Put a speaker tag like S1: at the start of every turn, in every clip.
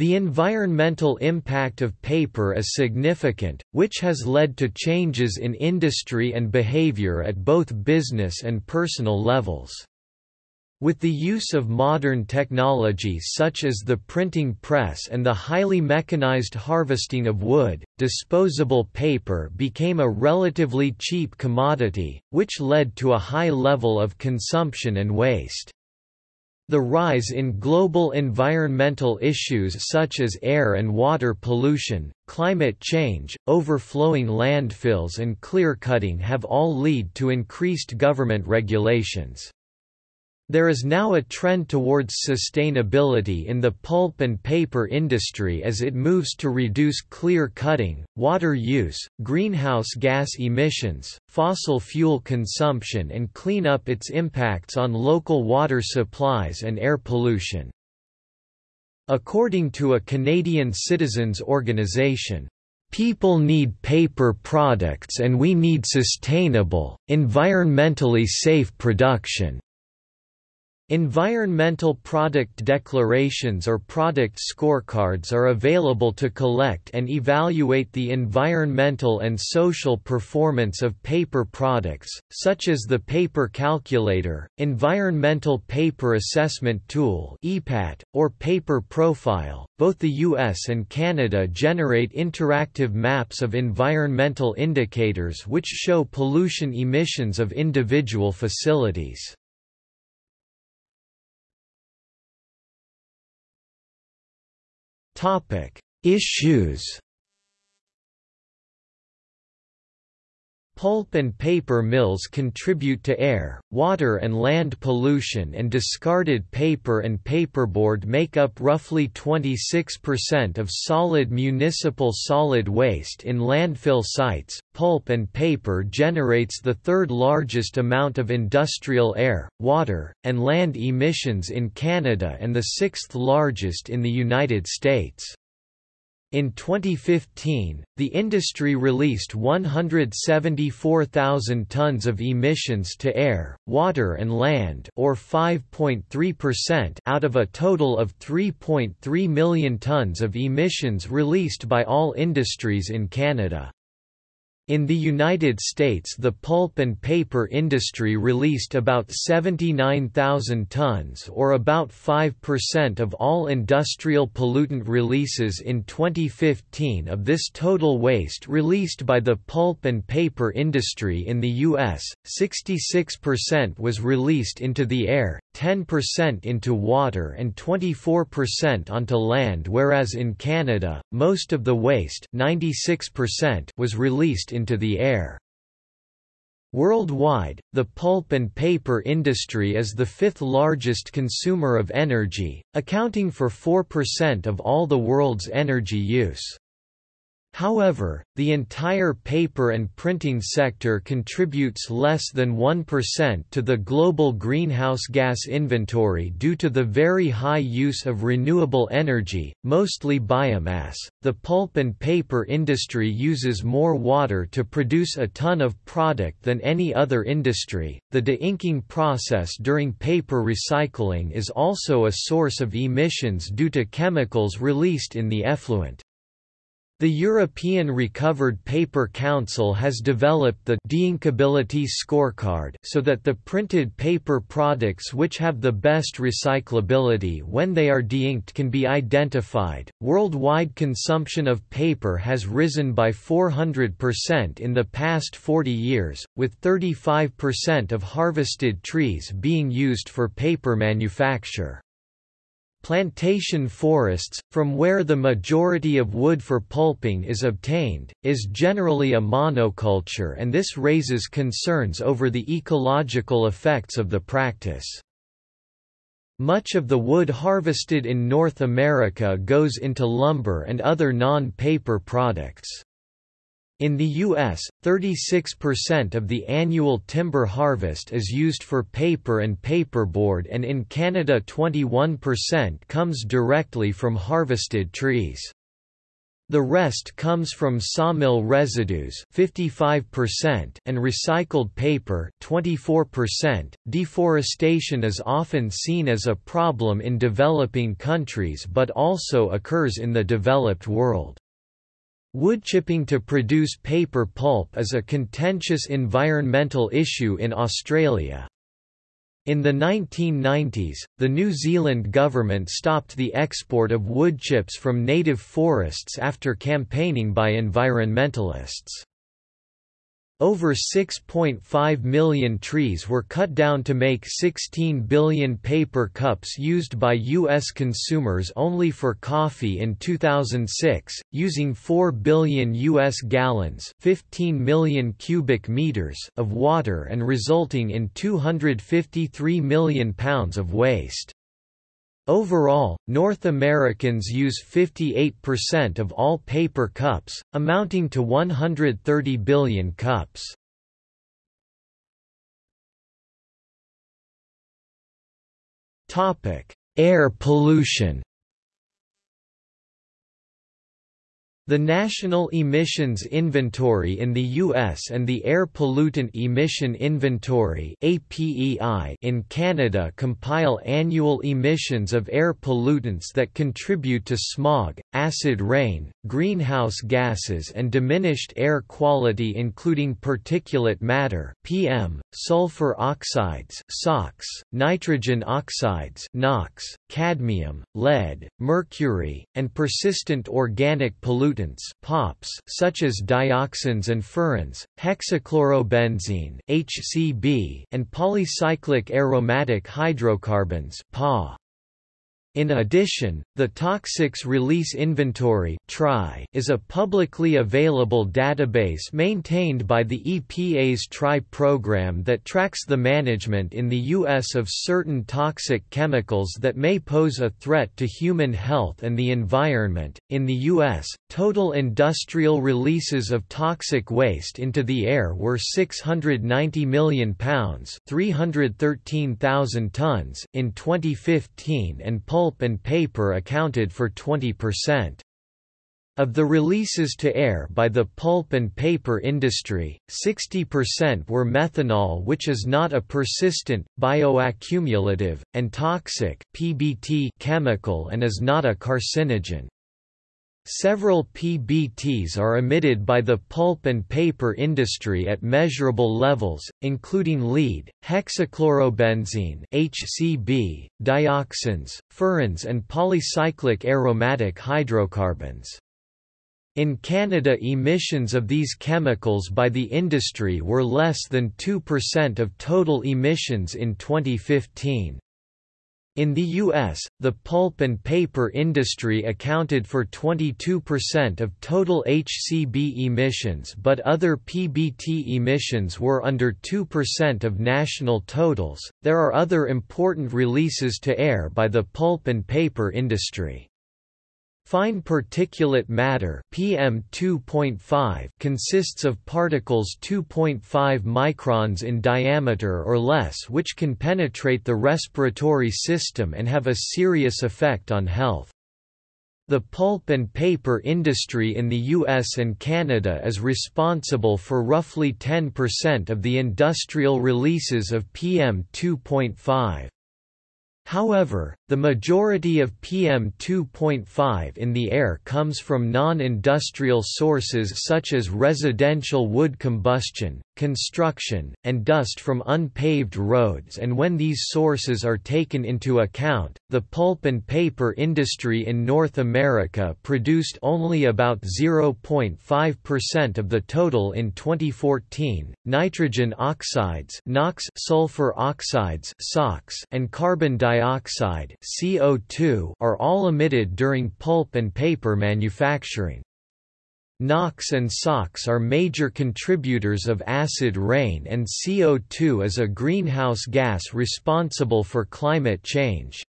S1: The environmental impact of paper is significant, which has led to changes in industry and behavior at both business and personal levels. With the use of modern technology such as the printing press and the highly mechanized harvesting of wood, disposable paper became a relatively cheap commodity, which led to a high level of consumption and waste. The rise in global environmental issues such as air and water pollution, climate change, overflowing landfills and clear-cutting have all lead to increased government regulations. There is now a trend towards sustainability in the pulp and paper industry as it moves to reduce clear cutting, water use, greenhouse gas emissions, fossil fuel consumption and clean up its impacts on local water supplies and air pollution. According to a Canadian citizens organization, People need paper products and we need sustainable, environmentally safe production. Environmental product declarations or product scorecards are available to collect and evaluate the environmental and social performance of paper products, such as the Paper Calculator, Environmental Paper Assessment Tool or Paper Profile. Both the US and Canada generate interactive maps of environmental indicators which show pollution emissions of individual facilities. Topic: Issues. Pulp and paper mills contribute to air, water and land pollution and discarded paper and paperboard make up roughly 26% of solid municipal solid waste in landfill sites. Pulp and paper generates the third largest amount of industrial air, water, and land emissions in Canada and the sixth largest in the United States. In 2015, the industry released 174,000 tons of emissions to air, water and land or 5.3% out of a total of 3.3 million tons of emissions released by all industries in Canada. In the United States the pulp and paper industry released about 79,000 tons or about 5% of all industrial pollutant releases in 2015 of this total waste released by the pulp and paper industry in the U.S., 66% was released into the air, 10% into water and 24% onto land whereas in Canada, most of the waste 96% was released into the air. Worldwide, the pulp and paper industry is the fifth largest consumer of energy, accounting for 4% of all the world's energy use. However, the entire paper and printing sector contributes less than 1% to the global greenhouse gas inventory due to the very high use of renewable energy, mostly biomass. The pulp and paper industry uses more water to produce a ton of product than any other industry. The de-inking process during paper recycling is also a source of emissions due to chemicals released in the effluent. The European Recovered Paper Council has developed the deinkability scorecard so that the printed paper products which have the best recyclability when they are deinked can be identified. Worldwide consumption of paper has risen by 400% in the past 40 years, with 35% of harvested trees being used for paper manufacture. Plantation forests, from where the majority of wood for pulping is obtained, is generally a monoculture and this raises concerns over the ecological effects of the practice. Much of the wood harvested in North America goes into lumber and other non-paper products. In the U.S., 36% of the annual timber harvest is used for paper and paperboard and in Canada 21% comes directly from harvested trees. The rest comes from sawmill residues 55% and recycled paper 24%. Deforestation is often seen as a problem in developing countries but also occurs in the developed world. Woodchipping to produce paper pulp is a contentious environmental issue in Australia. In the 1990s, the New Zealand government stopped the export of wood chips from native forests after campaigning by environmentalists. Over 6.5 million trees were cut down to make 16 billion paper cups used by U.S. consumers only for coffee in 2006, using 4 billion U.S. gallons 15 million cubic meters of water and resulting in 253 million pounds of waste. Overall, North Americans use 58% of all paper cups, amounting to 130 billion cups. Air pollution The National Emissions Inventory in the U.S. and the Air Pollutant Emission Inventory in Canada compile annual emissions of air pollutants that contribute to smog, acid rain, greenhouse gases and diminished air quality including particulate matter PM, sulfur oxides SOx, nitrogen oxides NOx, cadmium, lead, mercury, and persistent organic pollutants pollutants POPs such as dioxins and furans, hexachlorobenzene HCB, and polycyclic aromatic hydrocarbons PAH. In addition, the Toxics Release Inventory is a publicly available database maintained by the EPA's TRI program that tracks the management in the U.S. of certain toxic chemicals that may pose a threat to human health and the environment. In the U.S., total industrial releases of toxic waste into the air were 690 million pounds, 313,000 tons in 2015 and pulp and paper accounted for 20%. Of the releases to air by the pulp and paper industry, 60% were methanol which is not a persistent, bioaccumulative, and toxic PBT chemical and is not a carcinogen. Several PBTs are emitted by the pulp and paper industry at measurable levels, including lead, hexachlorobenzene (HCB), dioxins, furans and polycyclic aromatic hydrocarbons. In Canada emissions of these chemicals by the industry were less than 2% of total emissions in 2015. In the U.S., the pulp and paper industry accounted for 22% of total HCB emissions but other PBT emissions were under 2% of national totals. There are other important releases to air by the pulp and paper industry. Fine particulate matter PM2.5 consists of particles 2.5 microns in diameter or less which can penetrate the respiratory system and have a serious effect on health. The pulp and paper industry in the US and Canada is responsible for roughly 10% of the industrial releases of PM2.5. However, the majority of PM2.5 in the air comes from non-industrial sources such as residential wood combustion, construction, and dust from unpaved roads and when these sources are taken into account, the pulp and paper industry in North America produced only about 0.5% of the total in 2014. Nitrogen oxides, NOx, sulfur oxides, SOx, and carbon dioxide, CO2 are all emitted during pulp and paper manufacturing. NOx and SOx are major contributors of acid rain and CO2 is a greenhouse gas responsible for climate change.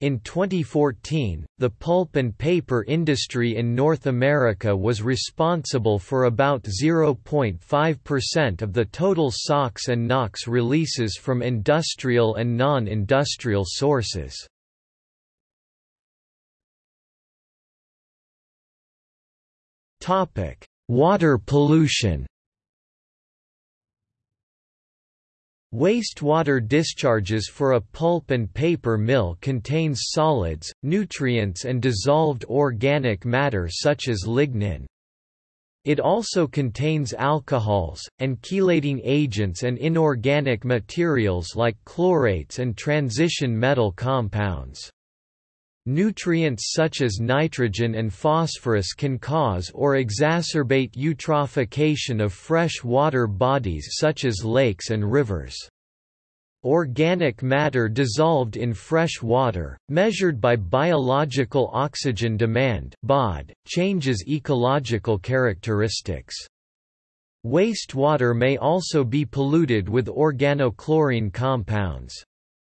S1: In 2014, the pulp and paper industry in North America was responsible for about 0.5% of the total SOx and NOx releases from industrial and non-industrial sources. Water pollution Wastewater discharges for a pulp and paper mill contains solids, nutrients and dissolved organic matter such as lignin. It also contains alcohols, and chelating agents and inorganic materials like chlorates and transition metal compounds. Nutrients such as nitrogen and phosphorus can cause or exacerbate eutrophication of fresh water bodies such as lakes and rivers. Organic matter dissolved in fresh water, measured by biological oxygen demand (BOD), changes ecological characteristics. Wastewater may also be polluted with organochlorine compounds.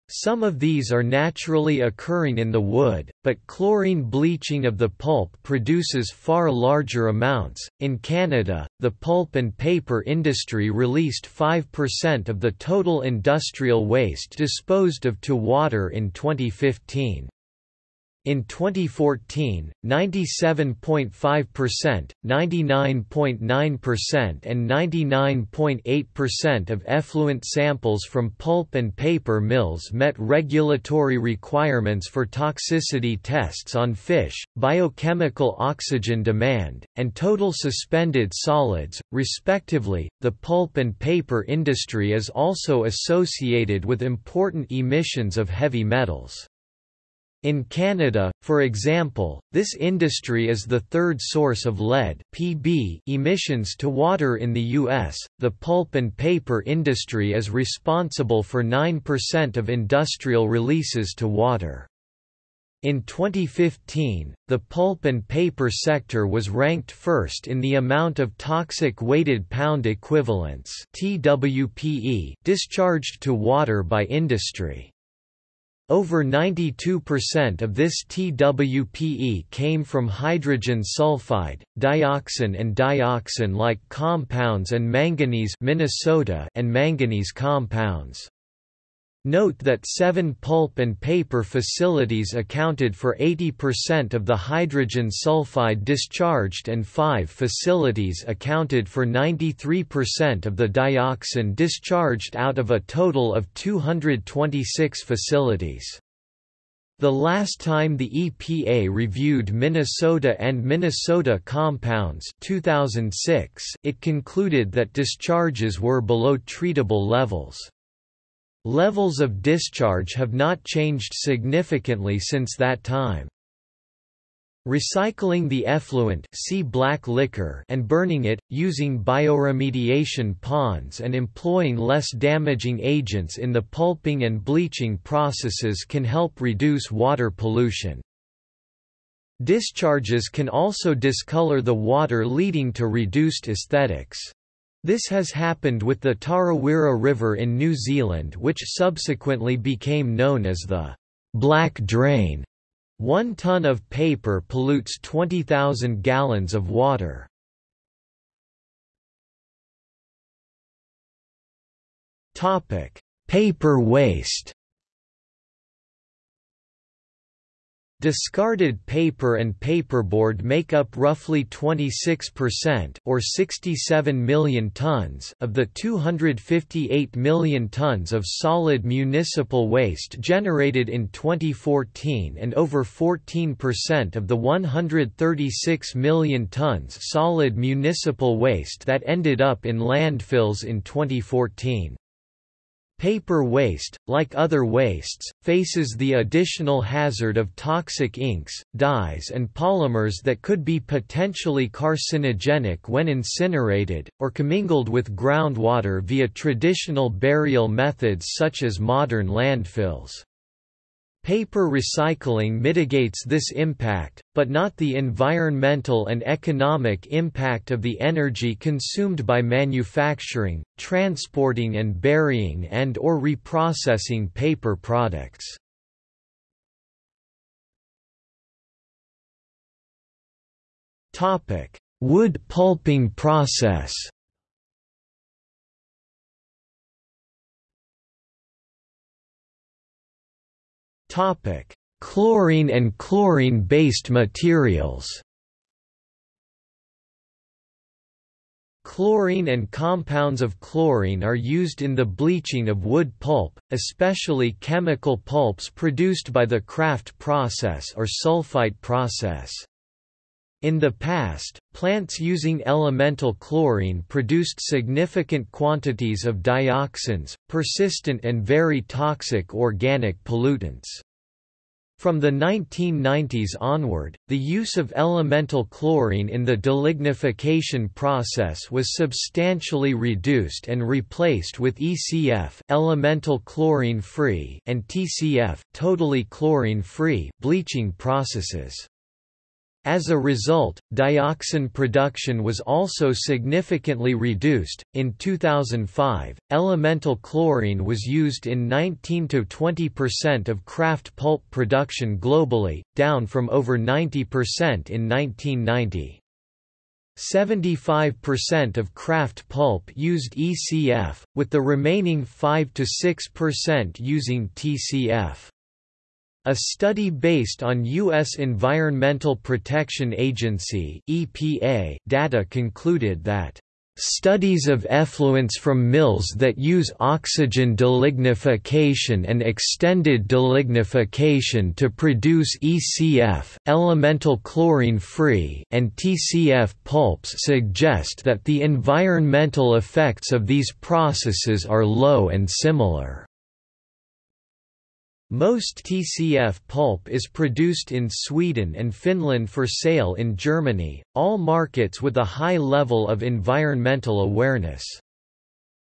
S1: Some of these are naturally occurring in the wood, but chlorine bleaching of the pulp produces far larger amounts. In Canada, the pulp and paper industry released 5% of the total industrial waste disposed of to water in 2015. In 2014, 97.5%, 99.9% and 99.8% of effluent samples from pulp and paper mills met regulatory requirements for toxicity tests on fish, biochemical oxygen demand, and total suspended solids, respectively. The pulp and paper industry is also associated with important emissions of heavy metals. In Canada, for example, this industry is the third source of lead (Pb) emissions to water in the US. The pulp and paper industry is responsible for 9% of industrial releases to water. In 2015, the pulp and paper sector was ranked first in the amount of toxic weighted pound equivalents (TWPE) discharged to water by industry. Over 92% of this TWPE came from hydrogen sulfide, dioxin and dioxin-like compounds and manganese Minnesota and manganese compounds. Note that seven pulp and paper facilities accounted for 80% of the hydrogen sulfide discharged and five facilities accounted for 93% of the dioxin discharged out of a total of 226 facilities. The last time the EPA reviewed Minnesota and Minnesota compounds 2006, it concluded that discharges were below treatable levels. Levels of discharge have not changed significantly since that time. Recycling the effluent see black liquor and burning it, using bioremediation ponds and employing less damaging agents in the pulping and bleaching processes can help reduce water pollution. Discharges can also discolor the water leading to reduced aesthetics. This has happened with the Tarawera River in New Zealand which subsequently became known as the Black Drain. One ton of paper pollutes 20,000 gallons of water. Topic: Paper waste Discarded paper and paperboard make up roughly 26% or 67 million tons of the 258 million tons of solid municipal waste generated in 2014 and over 14% of the 136 million tons solid municipal waste that ended up in landfills in 2014. Paper waste, like other wastes, faces the additional hazard of toxic inks, dyes and polymers that could be potentially carcinogenic when incinerated, or commingled with groundwater via traditional burial methods such as modern landfills. Paper recycling mitigates this impact, but not the environmental and economic impact of the energy consumed by manufacturing, transporting and burying and or reprocessing paper products. Wood pulping process Topic: Chlorine and chlorine-based materials. Chlorine and compounds of chlorine are used in the bleaching of wood pulp, especially chemical pulps produced by the kraft process or sulfite process. In the past, plants using elemental chlorine produced significant quantities of dioxins, persistent and very toxic organic pollutants. From the 1990s onward, the use of elemental chlorine in the delignification process was substantially reduced and replaced with ECF elemental chlorine-free and TCF totally chlorine-free bleaching processes. As a result, dioxin production was also significantly reduced. In 2005, elemental chlorine was used in 19 to 20% of kraft pulp production globally, down from over 90% in 1990. 75% of kraft pulp used ECF, with the remaining 5 to 6% using TCF. A study based on U.S. Environmental Protection Agency (EPA) data concluded that Studies of effluents from mills that use oxygen delignification and extended delignification to produce ECF elemental chlorine-free and TCF pulps suggest that the environmental effects of these processes are low and similar. Most TCF pulp is produced in Sweden and Finland for sale in Germany, all markets with a high level of environmental awareness.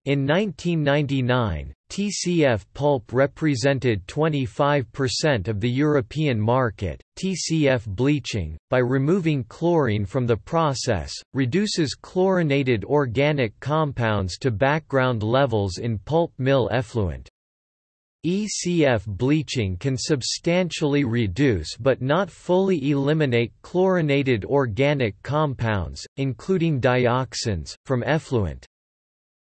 S1: In 1999, TCF pulp represented 25% of the European market. TCF bleaching, by removing chlorine from the process, reduces chlorinated organic compounds to background levels in pulp mill effluent. ECF bleaching can substantially reduce but not fully eliminate chlorinated organic compounds, including dioxins, from effluent.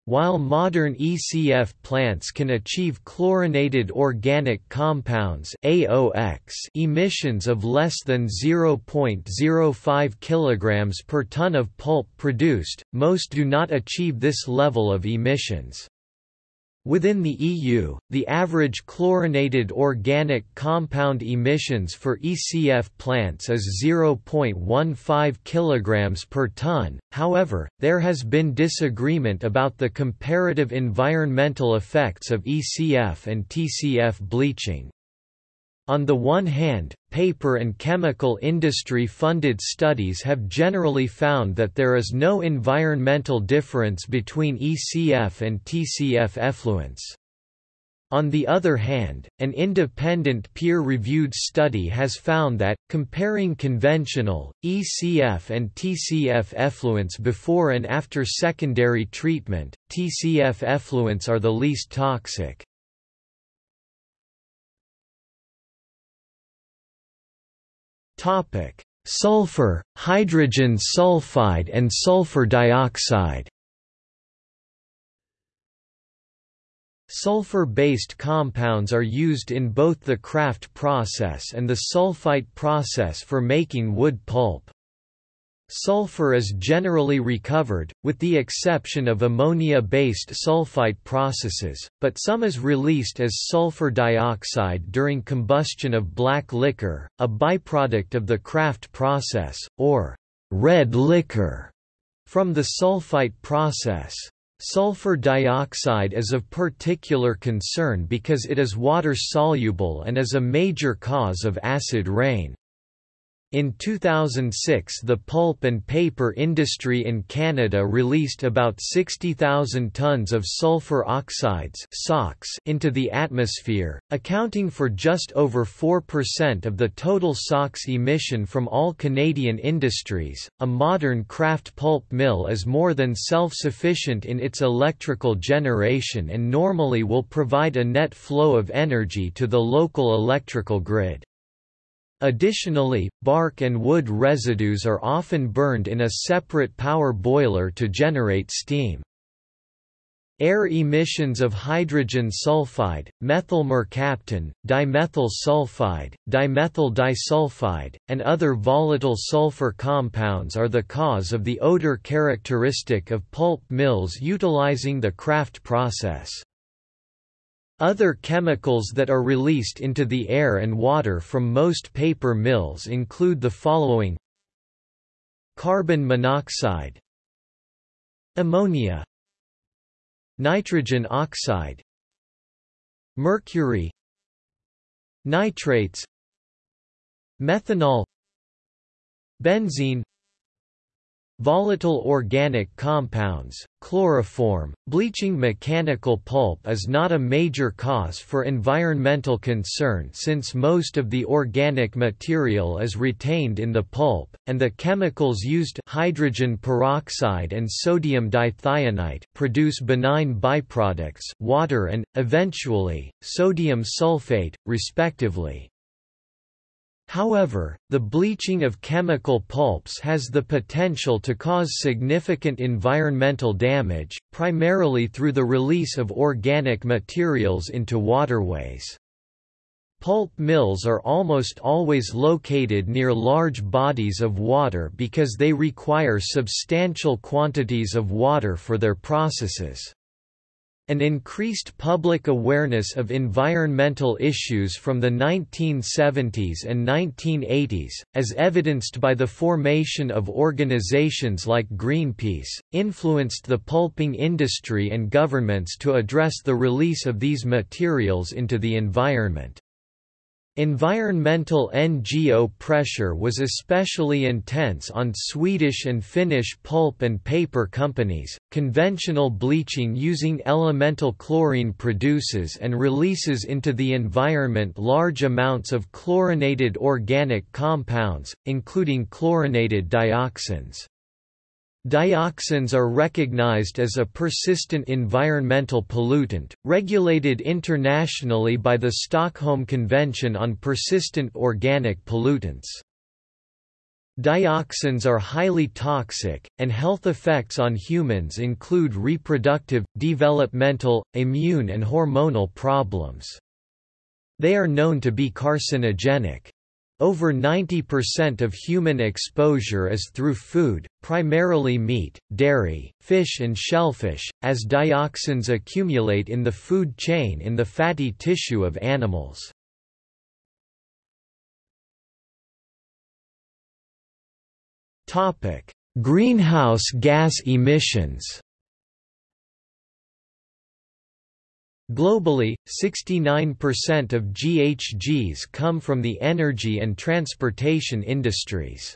S1: While modern ECF plants can achieve chlorinated organic compounds emissions of less than 0.05 kg per ton of pulp produced, most do not achieve this level of emissions. Within the EU, the average chlorinated organic compound emissions for ECF plants is 0.15 kg per ton, however, there has been disagreement about the comparative environmental effects of ECF and TCF bleaching. On the one hand, paper and chemical industry funded studies have generally found that there is no environmental difference between ECF and TCF effluents. On the other hand, an independent peer-reviewed study has found that, comparing conventional, ECF and TCF effluents before and after secondary treatment, TCF effluents are the least toxic. Topic: Sulfur, hydrogen sulfide and sulfur dioxide. Sulfur-based compounds are used in both the kraft process and the sulfite process for making wood pulp. Sulfur is generally recovered, with the exception of ammonia-based sulfite processes, but some is released as sulfur dioxide during combustion of black liquor, a byproduct of the kraft process, or red liquor, from the sulfite process. Sulfur dioxide is of particular concern because it is water-soluble and is a major cause of acid rain. In 2006 the pulp and paper industry in Canada released about 60,000 tons of sulfur oxides into the atmosphere, accounting for just over 4% of the total SOx emission from all Canadian industries. A modern kraft pulp mill is more than self-sufficient in its electrical generation and normally will provide a net flow of energy to the local electrical grid. Additionally, bark and wood residues are often burned in a separate power boiler to generate steam. Air emissions of hydrogen sulfide, methyl mercaptan, dimethyl sulfide, dimethyl disulfide, and other volatile sulfur compounds are the cause of the odor characteristic of pulp mills utilizing the Kraft process. Other chemicals that are released into the air and water from most paper mills include the following. Carbon monoxide. Ammonia. Nitrogen oxide. Mercury. Nitrates. Methanol. Benzene Volatile organic compounds, chloroform, bleaching mechanical pulp is not a major cause for environmental concern since most of the organic material is retained in the pulp, and the chemicals used hydrogen peroxide and sodium dithionite produce benign byproducts water and, eventually, sodium sulfate, respectively. However, the bleaching of chemical pulps has the potential to cause significant environmental damage, primarily through the release of organic materials into waterways. Pulp mills are almost always located near large bodies of water because they require substantial quantities of water for their processes. An increased public awareness of environmental issues from the 1970s and 1980s, as evidenced by the formation of organizations like Greenpeace, influenced the pulping industry and governments to address the release of these materials into the environment. Environmental NGO pressure was especially intense on Swedish and Finnish pulp and paper companies. Conventional bleaching using elemental chlorine produces and releases into the environment large amounts of chlorinated organic compounds, including chlorinated dioxins. Dioxins are recognized as a persistent environmental pollutant, regulated internationally by the Stockholm Convention on Persistent Organic Pollutants. Dioxins are highly toxic, and health effects on humans include reproductive, developmental, immune and hormonal problems. They are known to be carcinogenic. Over 90% of human exposure is through food, primarily meat, dairy, fish and shellfish, as dioxins accumulate in the food chain in the fatty tissue of animals. Greenhouse gas emissions Globally, 69% of GHGs come from the energy and transportation industries.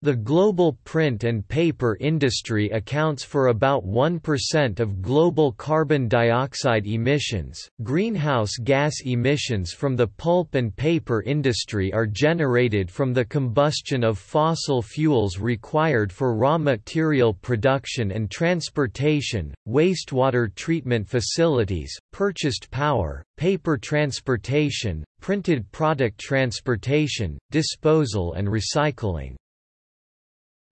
S1: The global print and paper industry accounts for about 1% of global carbon dioxide emissions. Greenhouse gas emissions from the pulp and paper industry are generated from the combustion of fossil fuels required for raw material production and transportation, wastewater treatment facilities, purchased power, paper transportation, printed product transportation, disposal and recycling.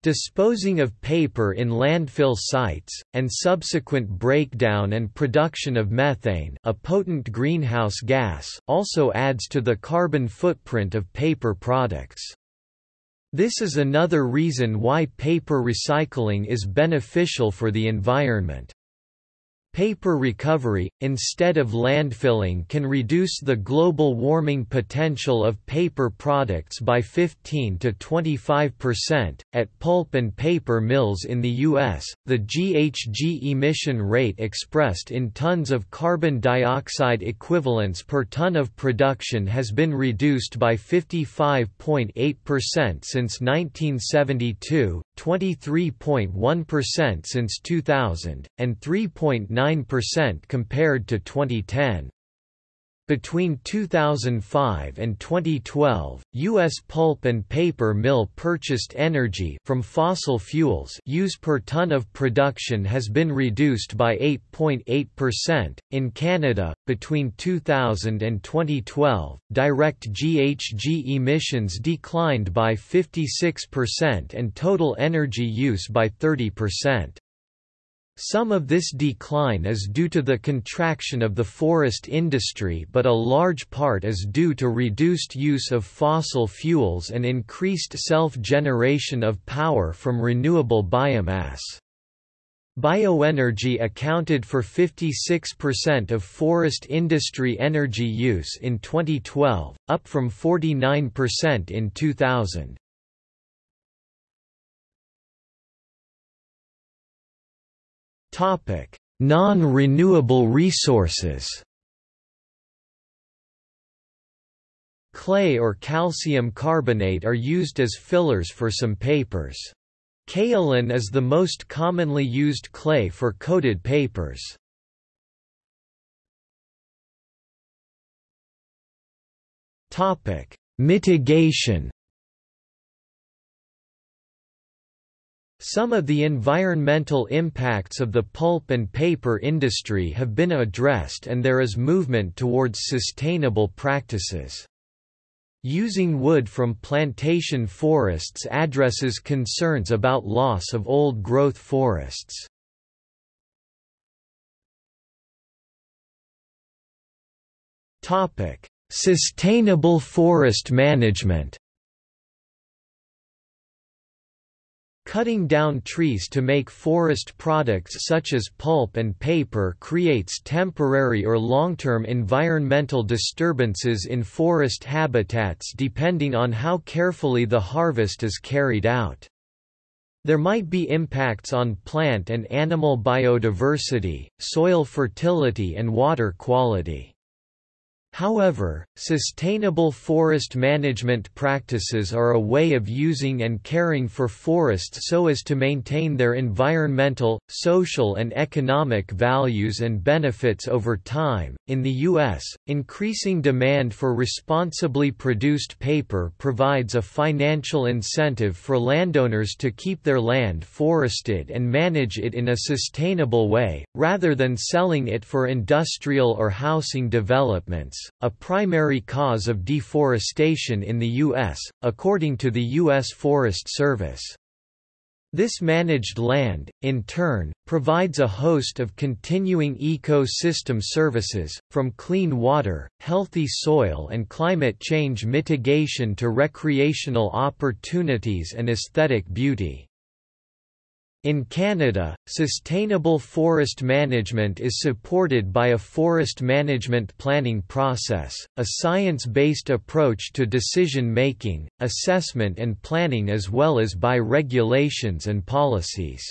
S1: Disposing of paper in landfill sites, and subsequent breakdown and production of methane a potent greenhouse gas also adds to the carbon footprint of paper products. This is another reason why paper recycling is beneficial for the environment. Paper recovery, instead of landfilling can reduce the global warming potential of paper products by 15 to 25%. At pulp and paper mills in the U.S., the GHG emission rate expressed in tons of carbon dioxide equivalents per ton of production has been reduced by 55.8% since 1972, 23.1% since 2000, and 3.9% compared to 2010. Between 2005 and 2012, U.S. pulp and paper mill purchased energy from fossil fuels use per ton of production has been reduced by 8.8%. In Canada, between 2000 and 2012, direct GHG emissions declined by 56% and total energy use by 30%. Some of this decline is due to the contraction of the forest industry but a large part is due to reduced use of fossil fuels and increased self-generation of power from renewable biomass. Bioenergy accounted for 56% of forest industry energy use in 2012, up from 49% in 2000. Non-renewable resources. Clay or calcium carbonate are used as fillers for some papers. Kaolin is the most commonly used clay for coated papers. Topic: Mitigation Some of the environmental impacts of the pulp and paper industry have been addressed and there is movement towards sustainable practices. Using wood from plantation forests addresses concerns about loss of old-growth forests. Sustainable forest management Cutting down trees to make forest products such as pulp and paper creates temporary or long-term environmental disturbances in forest habitats depending on how carefully the harvest is carried out. There might be impacts on plant and animal biodiversity, soil fertility and water quality. However, sustainable forest management practices are a way of using and caring for forests so as to maintain their environmental, social, and economic values and benefits over time. In the U.S., increasing demand for responsibly produced paper provides a financial incentive for landowners to keep their land forested and manage it in a sustainable way, rather than selling it for industrial or housing developments a primary cause of deforestation in the U.S., according to the U.S. Forest Service. This managed land, in turn, provides a host of continuing ecosystem services, from clean water, healthy soil and climate change mitigation to recreational opportunities and aesthetic beauty. In Canada, sustainable forest management is supported by a forest management planning process, a science-based approach to decision-making, assessment and planning as well as by regulations and policies.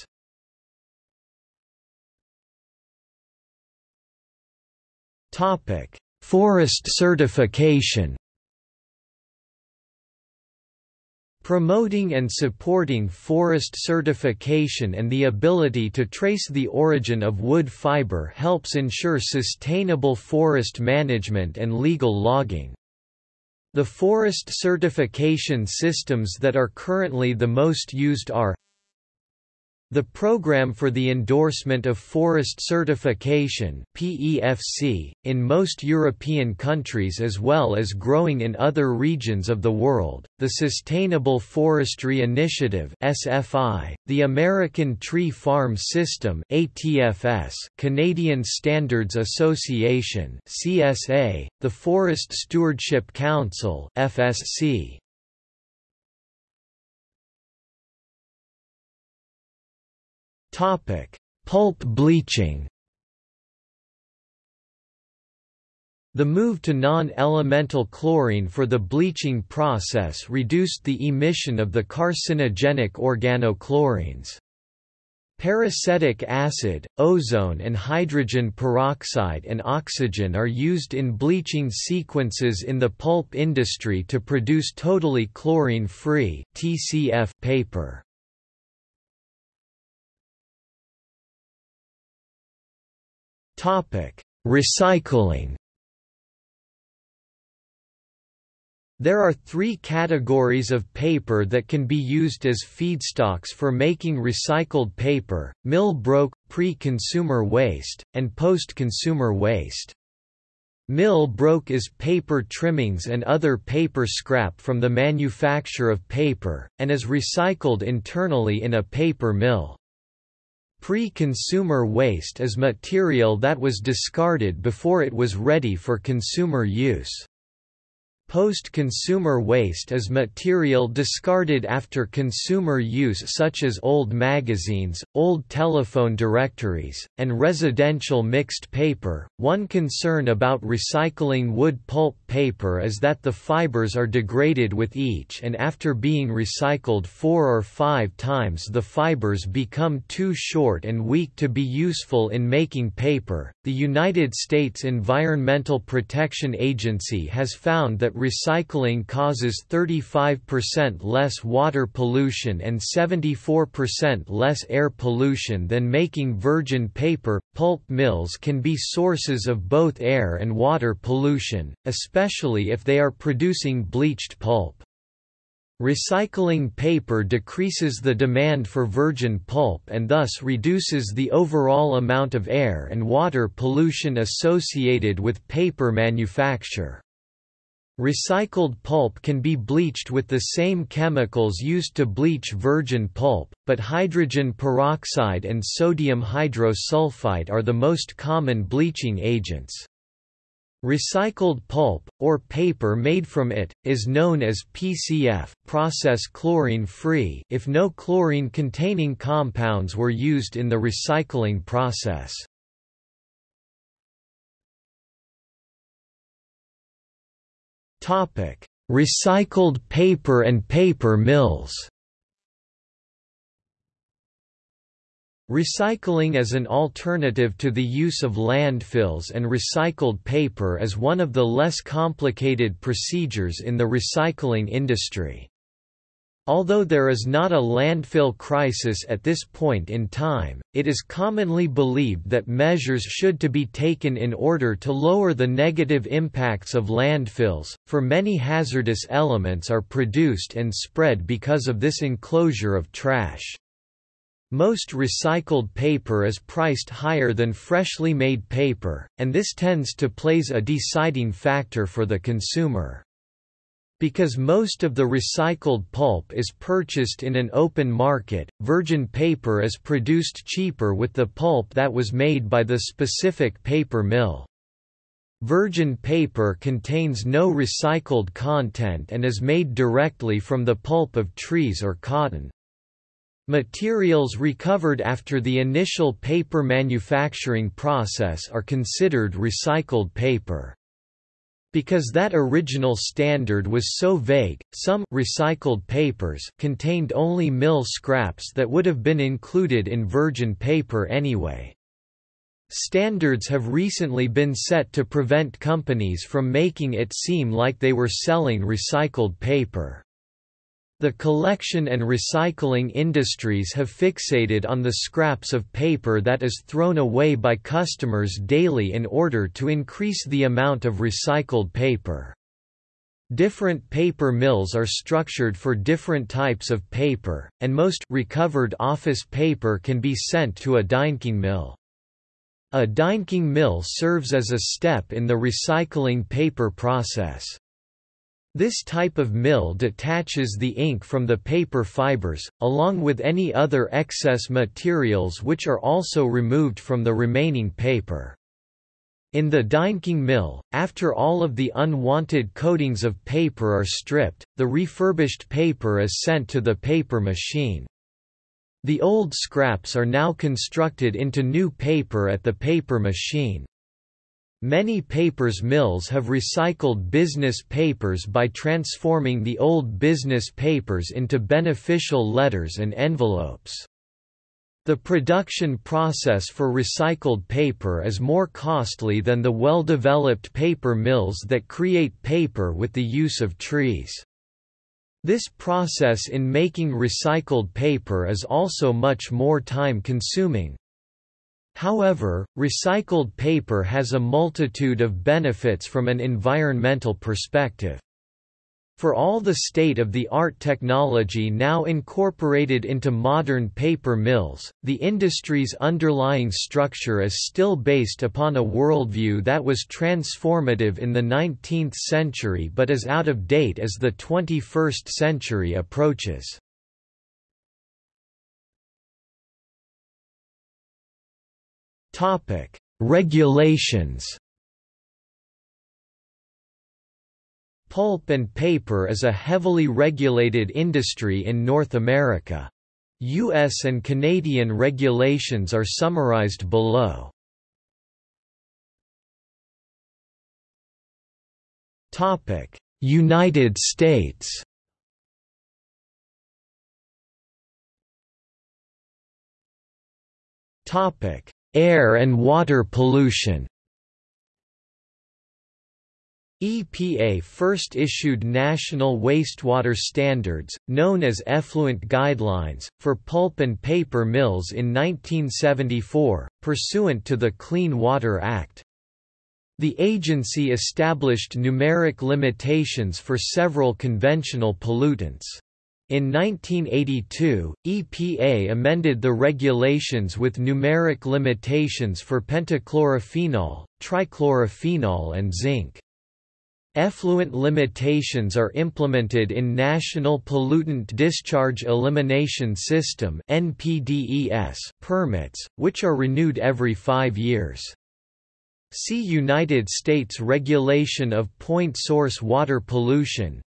S1: Forest certification Promoting and supporting forest certification and the ability to trace the origin of wood fiber helps ensure sustainable forest management and legal logging. The forest certification systems that are currently the most used are the Program for the Endorsement of Forest Certification PEFC, in most European countries as well as growing in other regions of the world, the Sustainable Forestry Initiative SFI, the American Tree Farm System ATFS, Canadian Standards Association CSA, the Forest Stewardship Council FSC, Topic: Pulp bleaching. The move to non-elemental chlorine for the bleaching process reduced the emission of the carcinogenic organochlorines. Peracetic acid, ozone and hydrogen peroxide and oxygen are used in bleaching sequences in the pulp industry to produce totally chlorine-free paper. Recycling. There are three categories of paper that can be used as feedstocks for making recycled paper, mill-broke, pre-consumer waste, and post-consumer waste. Mill-broke is paper trimmings and other paper scrap from the manufacture of paper, and is recycled internally in a paper mill. Pre-consumer waste is material that was discarded before it was ready for consumer use. Post-consumer waste is material discarded after consumer use such as old magazines, old telephone directories, and residential mixed paper. One concern about recycling wood pulp paper is that the fibers are degraded with each and after being recycled four or five times the fibers become too short and weak to be useful in making paper. The United States Environmental Protection Agency has found that recycling causes 35% less water pollution and 74% less air pollution than making virgin paper. Pulp mills can be sources of both air and water pollution, especially if they are producing bleached pulp. Recycling paper decreases the demand for virgin pulp and thus reduces the overall amount of air and water pollution associated with paper manufacture. Recycled pulp can be bleached with the same chemicals used to bleach virgin pulp, but hydrogen peroxide and sodium hydrosulfite are the most common bleaching agents. Recycled pulp, or paper made from it, is known as PCF process chlorine-free if no chlorine-containing compounds were used in the recycling process. Recycled paper and paper mills. Recycling as an alternative to the use of landfills and recycled paper is one of the less complicated procedures in the recycling industry. Although there is not a landfill crisis at this point in time, it is commonly believed that measures should to be taken in order to lower the negative impacts of landfills, for many hazardous elements are produced and spread because of this enclosure of trash. Most recycled paper is priced higher than freshly made paper, and this tends to plays a deciding factor for the consumer. Because most of the recycled pulp is purchased in an open market, virgin paper is produced cheaper with the pulp that was made by the specific paper mill. Virgin paper contains no recycled content and is made directly from the pulp of trees or cotton. Materials recovered after the initial paper manufacturing process are considered recycled paper. Because that original standard was so vague, some recycled papers contained only mill scraps that would have been included in virgin paper anyway. Standards have recently been set to prevent companies from making it seem like they were selling recycled paper. The collection and recycling industries have fixated on the scraps of paper that is thrown away by customers daily in order to increase the amount of recycled paper. Different paper mills are structured for different types of paper, and most recovered office paper can be sent to a Deinking mill. A Deinking mill serves as a step in the recycling paper process. This type of mill detaches the ink from the paper fibers, along with any other excess materials which are also removed from the remaining paper. In the Deinking mill, after all of the unwanted coatings of paper are stripped, the refurbished paper is sent to the paper machine. The old scraps are now constructed into new paper at the paper machine. Many papers mills have recycled business papers by transforming the old business papers into beneficial letters and envelopes. The production process for recycled paper is more costly than the well-developed paper mills that create paper with the use of trees. This process in making recycled paper is also much more time-consuming. However, recycled paper has a multitude of benefits from an environmental perspective. For all the state-of-the-art technology now incorporated into modern paper mills, the industry's underlying structure is still based upon a worldview that was transformative in the 19th century but is out of date as the 21st century approaches. Topic: Regulations. Pulp and paper is a heavily regulated industry in North America. U.S. and Canadian regulations are summarized below. Topic: United States Air and water pollution EPA first issued national wastewater standards, known as effluent guidelines, for pulp and paper mills in 1974, pursuant to the Clean Water Act. The agency established numeric limitations for several conventional pollutants. In 1982, EPA amended the regulations with numeric limitations for pentachlorophenol, trichlorophenol and zinc. Effluent limitations are implemented in National Pollutant Discharge Elimination System permits, which are renewed every five years. See United States Regulation of Point Source Water Pollution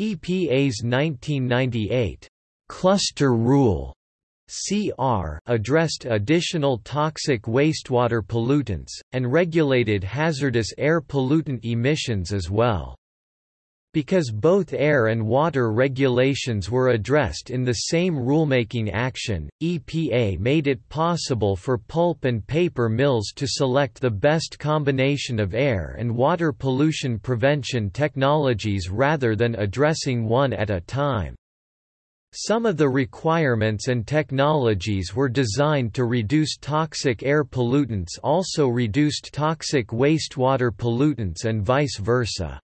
S1: EPA's 1998 Cluster Rule CR addressed additional toxic wastewater pollutants, and regulated hazardous air pollutant emissions as well. Because both air and water regulations were addressed in the same rulemaking action, EPA made it possible for pulp and paper mills to select the best combination of air and water pollution prevention technologies rather than addressing one at a time. Some of the requirements and technologies were designed to reduce toxic air pollutants also reduced toxic wastewater pollutants and vice versa.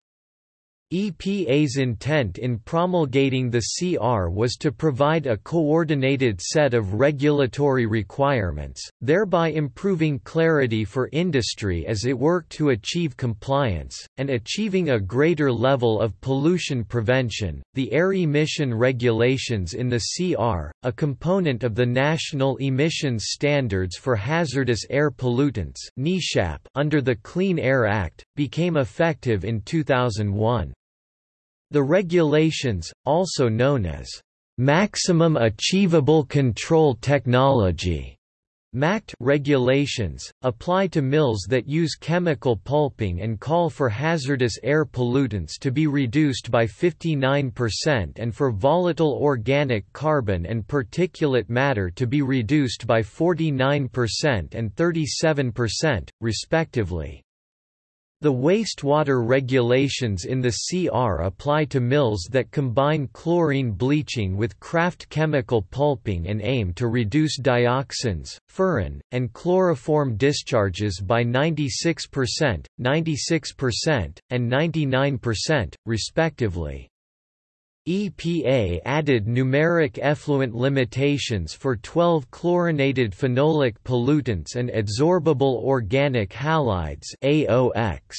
S1: EPA's intent in promulgating the CR was to provide a coordinated set of regulatory requirements, thereby improving clarity for industry as it worked to achieve compliance, and achieving a greater level of pollution prevention. The air emission regulations in the CR, a component of the National Emissions Standards for Hazardous Air Pollutants under the Clean Air Act, became effective in 2001. The regulations, also known as Maximum Achievable Control Technology MACT regulations, apply to mills that use chemical pulping and call for hazardous air pollutants to be reduced by 59% and for volatile organic carbon and particulate matter to be reduced by 49% and 37%, respectively. The wastewater regulations in the CR apply to mills that combine chlorine bleaching with kraft chemical pulping and aim to reduce dioxins, furan, and chloroform discharges by 96%, 96%, and 99%, respectively. EPA added numeric effluent limitations for 12 chlorinated phenolic pollutants and adsorbable organic halides AOX.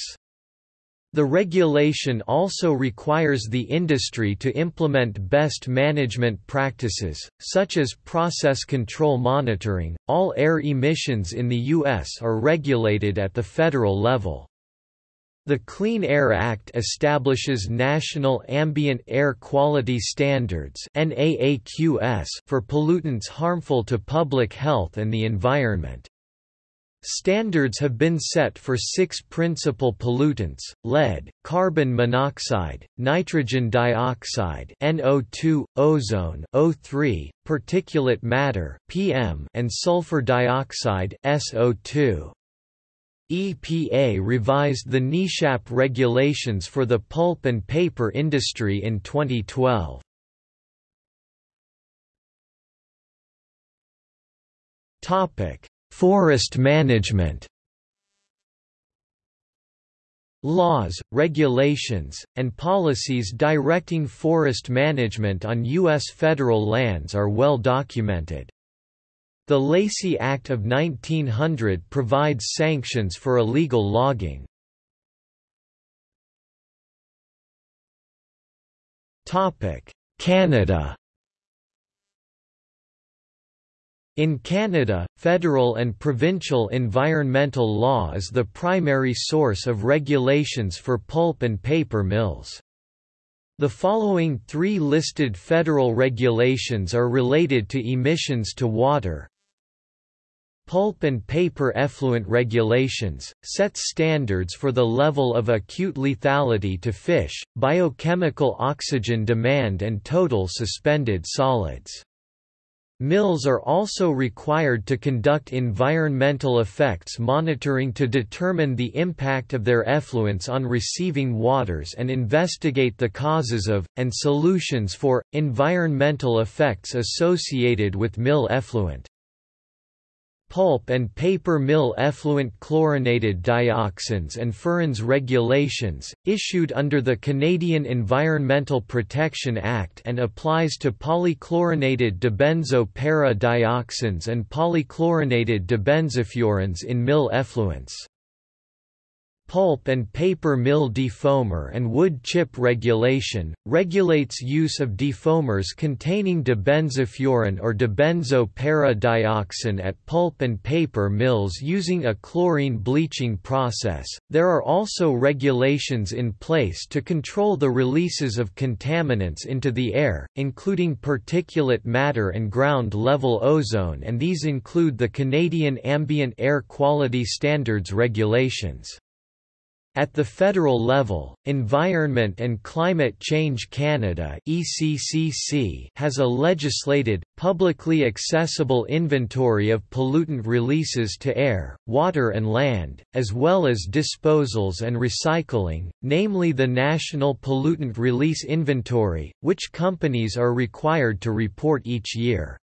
S1: The regulation also requires the industry to implement best management practices, such as process control monitoring. All air emissions in the U.S. are regulated at the federal level. The Clean Air Act establishes national ambient air quality standards for pollutants harmful to public health and the environment. Standards have been set for six principal pollutants, lead, carbon monoxide, nitrogen dioxide NO2, ozone O3, particulate matter PM, and sulfur dioxide SO2. EPA revised the NESHAP regulations for the pulp and paper industry in 2012. Topic: Forest management. Laws, regulations, and policies directing forest management on U.S. federal lands are well documented. The Lacey Act of 1900 provides sanctions for illegal logging. Canada In Canada, federal and provincial environmental law is the primary source of regulations for pulp and paper mills. The following three listed federal regulations are related to emissions to water. Pulp and paper effluent regulations, sets standards for the level of acute lethality to fish, biochemical oxygen demand and total suspended solids. Mills are also required to conduct environmental effects monitoring to determine the impact of their effluents on receiving waters and investigate the causes of, and solutions for, environmental effects associated with mill effluent pulp and paper mill effluent chlorinated dioxins and furans regulations, issued under the Canadian Environmental Protection Act and applies to polychlorinated dibenzo para dioxins and polychlorinated dibenzofurans in mill effluents pulp and paper mill defoamer and wood chip regulation, regulates use of defoamers containing dibenzofuran or dibenzo para dioxin at pulp and paper mills using a chlorine bleaching process. There are also regulations in place to control the releases of contaminants into the air, including particulate matter and ground level ozone and these include the Canadian Ambient Air Quality Standards regulations. At the federal level, Environment and Climate Change Canada (ECCC) has a legislated, publicly accessible inventory of pollutant releases to air, water and land, as well as disposals and recycling, namely the National Pollutant Release Inventory, which companies are required to report each year.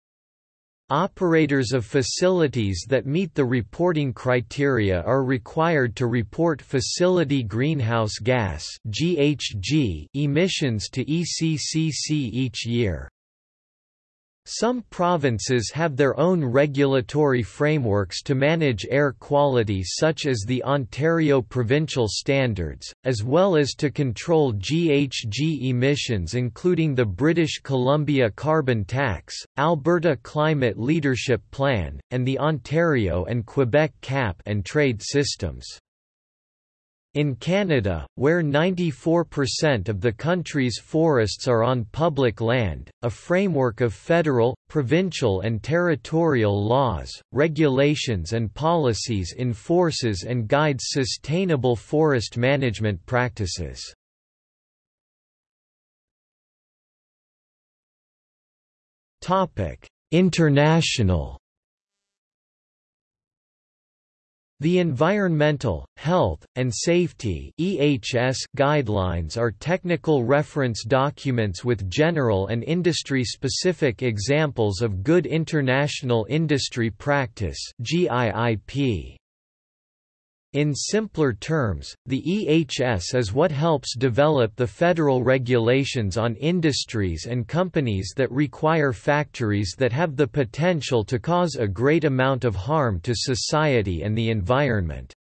S1: Operators of facilities that meet the reporting criteria are required to report facility greenhouse gas emissions to ECCC each year. Some provinces have their own regulatory frameworks to manage air quality such as the Ontario Provincial Standards, as well as to control GHG emissions including the British Columbia Carbon Tax, Alberta Climate Leadership Plan, and the Ontario and Quebec cap and trade systems. In Canada, where 94% of the country's forests are on public land, a framework of federal, provincial and territorial laws, regulations and policies enforces and guides sustainable forest management practices. International The Environmental, Health, and Safety (EHS) guidelines are technical reference documents with general and industry-specific examples of good international industry practice (GIIP). In simpler terms, the EHS is what helps develop the federal regulations on industries and companies that require factories that have the potential to cause a great amount of harm to society and the environment.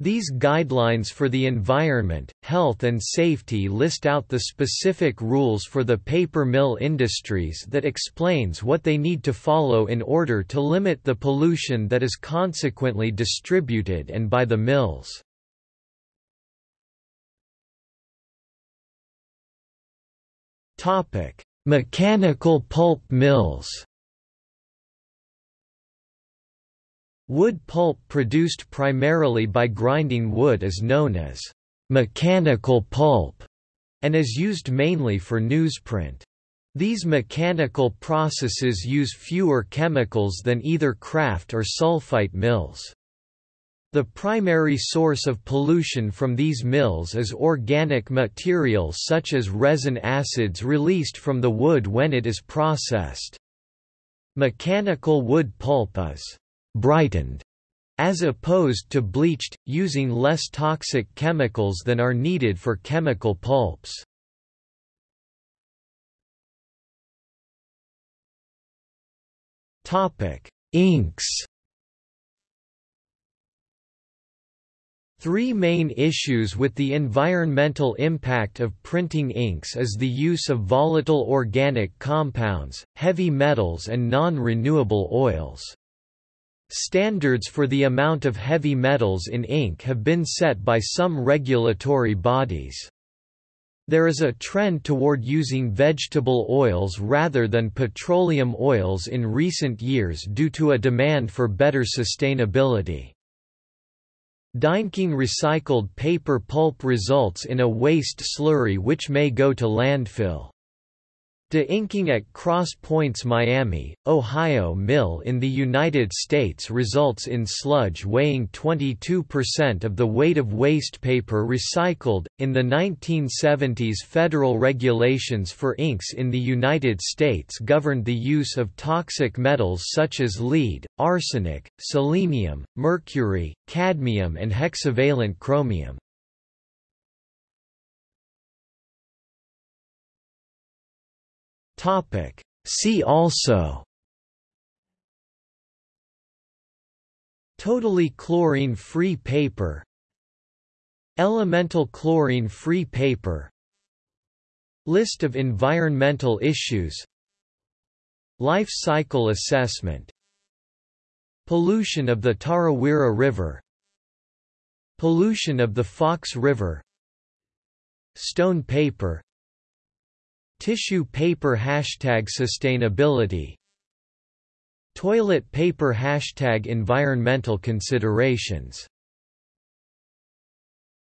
S1: These guidelines for the environment, health and safety list out the specific rules for the paper mill industries that explains what they need to follow in order to limit the pollution that is consequently distributed and by the mills. Mechanical pulp mills Wood pulp produced primarily by grinding wood is known as mechanical pulp and is used mainly for newsprint. These mechanical processes use fewer chemicals than either kraft or sulfite mills. The primary source of pollution from these mills is organic material such as resin acids released from the wood when it is processed. Mechanical wood pulp is brightened, as opposed to bleached, using less toxic chemicals than are needed for chemical pulps. Inks. Three main issues with the environmental impact of printing inks is the use of volatile organic compounds, heavy metals and non-renewable oils. Standards for the amount of heavy metals in ink have been set by some regulatory bodies. There is a trend toward using vegetable oils rather than petroleum oils in recent years due to a demand for better sustainability. Deinking recycled paper pulp results in a waste slurry which may go to landfill. De-inking at Cross Pointe's Miami, Ohio mill in the United States results in sludge weighing 22% of the weight of waste paper recycled. In the 1970s, federal regulations for inks in the United States governed the use of toxic metals such as lead, arsenic, selenium, mercury, cadmium, and hexavalent chromium. Topic. See also Totally chlorine-free paper Elemental chlorine-free paper List of environmental issues Life cycle assessment Pollution of the Tarawera River Pollution of the Fox River Stone paper Tissue paper Hashtag sustainability Toilet paper Hashtag environmental considerations